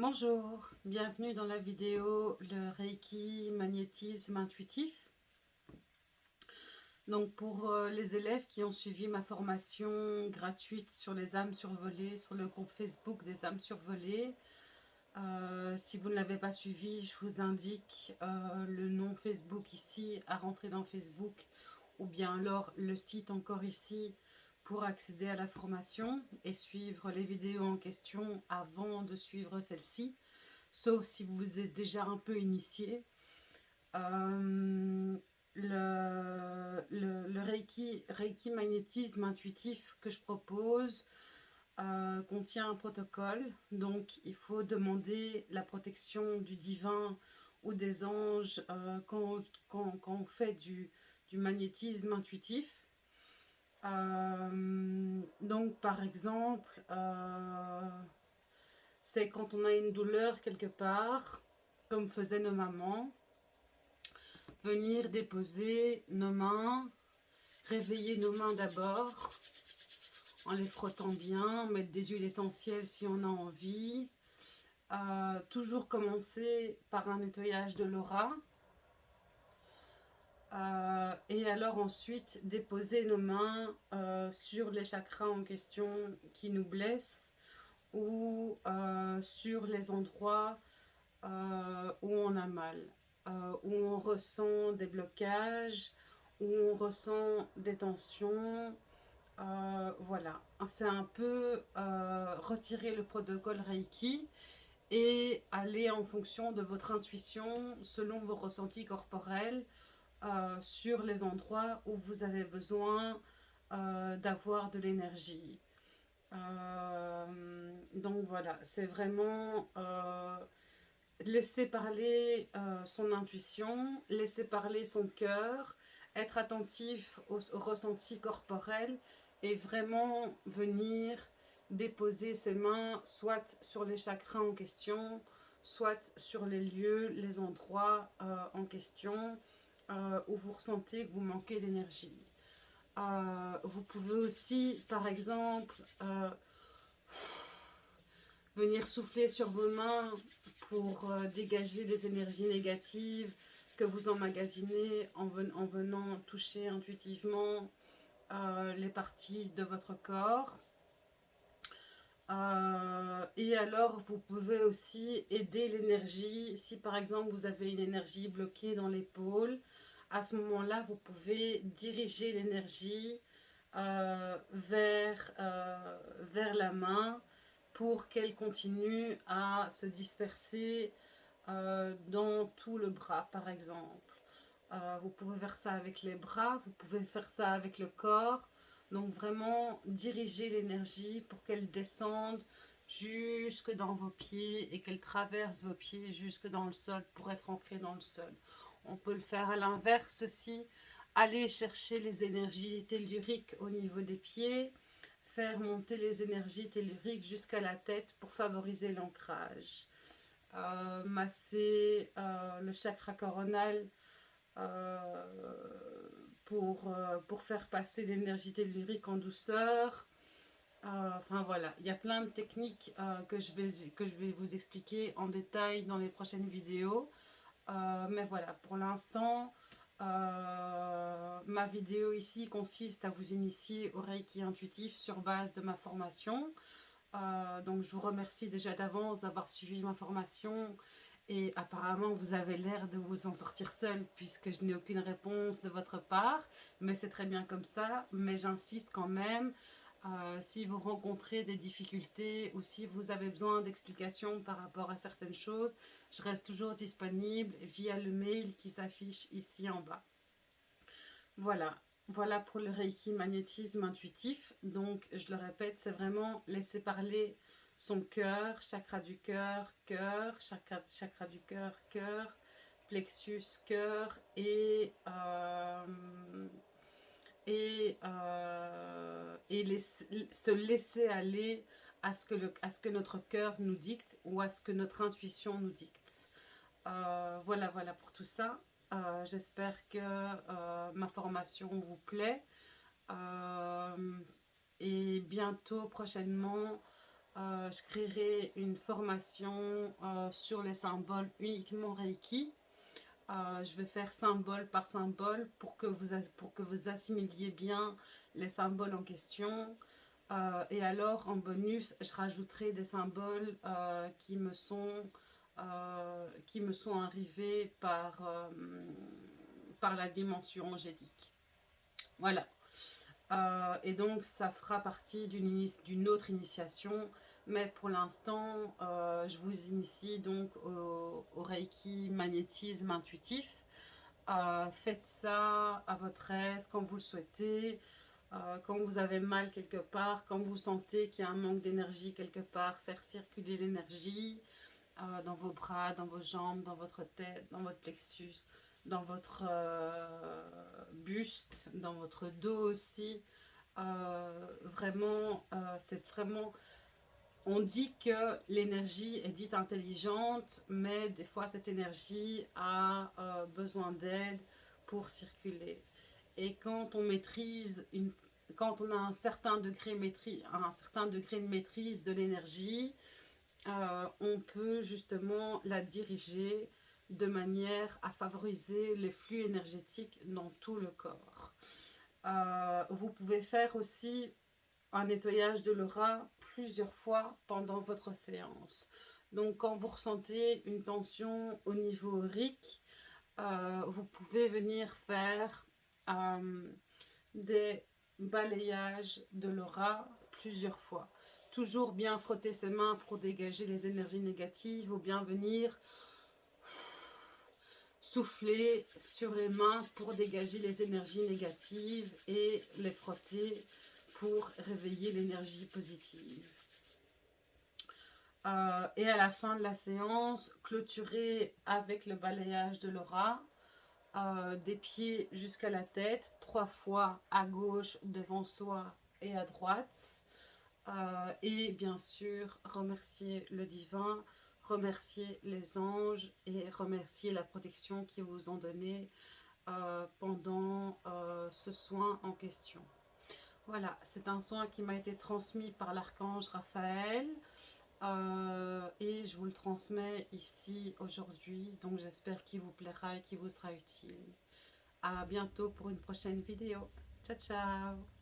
Bonjour, bienvenue dans la vidéo le Reiki magnétisme intuitif. Donc pour euh, les élèves qui ont suivi ma formation gratuite sur les âmes survolées, sur le groupe Facebook des âmes survolées, euh, si vous ne l'avez pas suivi, je vous indique euh, le nom Facebook ici à rentrer dans Facebook ou bien alors le site encore ici pour accéder à la formation et suivre les vidéos en question avant de suivre celle-ci, sauf si vous êtes déjà un peu initié. Euh, le, le, Reiki, Reiki magnétisme intuitif que je propose euh, contient un protocole, donc il faut demander la protection du divin ou des anges euh, quand, quand, quand, on fait du, du magnétisme intuitif. Euh, donc, par exemple, euh, c'est quand on a une douleur quelque part, comme faisaient nos mamans, venir déposer nos mains, réveiller nos mains d'abord, en les frottant bien, mettre des huiles essentielles si on a envie. Euh, toujours commencer par un nettoyage de l'aura, et alors ensuite déposer nos mains euh, sur les chakras en question qui nous blessent ou euh, sur les endroits où on a mal, où on ressent des blocages, où on ressent des tensions. voilà, c'est un peu retirer le protocole Reiki et aller en fonction de votre intuition selon vos ressentis corporels euh, sur les endroits où vous avez besoin euh, d'avoir de l'énergie. Euh, donc voilà, c'est vraiment laisser parler son intuition, laisser parler son cœur, être attentif aux, aux ressentis corporels et vraiment venir déposer ses mains soit sur les chakras en question, soit sur les lieux, les endroits en question, euh, où vous ressentez que vous manquez d'énergie. Euh, vous pouvez aussi, par exemple, euh, venir souffler sur vos mains pour dégager des énergies négatives que vous emmagasinez en, en venant toucher intuitivement les parties de votre corps. Et alors, vous pouvez aussi aider l'énergie. Si par exemple, vous avez une énergie bloquée dans l'épaule, à ce moment-là, vous pouvez diriger l'énergie euh, vers, euh, vers la main pour qu'elle continue à se disperser euh, dans tout le bras, par exemple. vous pouvez faire ça avec les bras, vous pouvez faire ça avec le corps. Donc vraiment diriger l'énergie pour qu'elle descende jusque dans vos pieds et qu'elle traverse vos pieds jusque dans le sol pour être ancrée dans le sol. On peut le faire à l'inverse aussi. Aller chercher les énergies telluriques au niveau des pieds. Faire monter les énergies telluriques jusqu'à la tête pour favoriser l'ancrage. Euh, masser euh, le chakra coronal euh, pour, pour faire passer l'énergie tellurique en douceur. enfin voilà, il y a plein de techniques que, je vais, que je vais vous expliquer en détail dans les prochaines vidéos. Euh, mais voilà, pour l'instant, euh, ma vidéo ici consiste à vous initier au Reiki intuitif sur base de ma formation. Euh, donc je vous remercie déjà d'avance d'avoir suivi ma formation et apparemment vous avez l'air de vous en sortir seul puisque je n'ai aucune réponse de votre part, mais c'est très bien comme ça, mais j'insiste quand même euh, si vous rencontrez des difficultés ou si vous avez besoin d'explications par rapport à certaines choses, je reste toujours disponible via le mail qui s'affiche ici en bas. Voilà, voilà pour le Reiki magnétisme intuitif. Donc, je le répète, c'est vraiment laisser parler son cœur, chakra du cœur, cœur, chakra, chakra du cœur, cœur, plexus, cœur et... Euh, euh, se laisser aller à ce, que notre cœur nous dicte ou à ce que notre intuition nous dicte. Euh, voilà, voilà pour tout ça. J'espère que ma formation vous plaît. et bientôt, prochainement, euh, je créerai une formation euh, sur les symboles uniquement Reiki. Euh, je vais faire symbole par symbole pour que vous, pour que vous assimiliez bien les symboles en question. et alors, en bonus, je rajouterai des symboles qui, me sont, qui me sont arrivés par, par la dimension angélique. Voilà. Et donc, ça fera partie d'une autre initiation mais pour l'instant, euh, je vous initie donc au, Reiki magnétisme intuitif. Euh, faites ça à votre aise, quand vous le souhaitez. Euh, quand vous avez mal quelque part, quand vous sentez qu'il y a un manque d'énergie quelque part, faire circuler l'énergie dans vos bras, dans vos jambes, dans votre tête, dans votre plexus, dans votre buste, dans votre dos aussi. vraiment, c'est vraiment on dit que l'énergie est dite intelligente, mais des fois cette énergie a euh, besoin d'aide pour circuler. Et quand on maîtrise, une, quand on a un certain degré, un certain degré de maîtrise de l'énergie, euh, on peut justement la diriger de manière à favoriser les flux énergétiques dans tout le corps. Euh, vous pouvez faire aussi un nettoyage de l'aura plusieurs fois pendant votre séance. Donc quand vous ressentez une tension au niveau RIC, euh, vous pouvez venir faire euh, des balayages de l'aura plusieurs fois. Toujours bien frotter ses mains pour dégager les énergies négatives ou bien venir souffler sur les mains pour dégager les énergies négatives et les frotter pour réveiller l'énergie positive. Euh, et à la fin de la séance, clôturer avec le balayage de l'aura, euh, des pieds jusqu'à la tête, trois fois à gauche, devant soi et à droite. Euh, et bien sûr, remercier le divin, remercier les anges et remercier la protection qu'ils vous ont donnée pendant ce soin en question. Voilà, c'est un soin qui m'a été transmis par l'archange Raphaël. Euh, et je vous le transmets ici aujourd'hui. Donc j'espère qu'il vous plaira et qu'il vous sera utile. À bientôt pour une prochaine vidéo. Ciao, ciao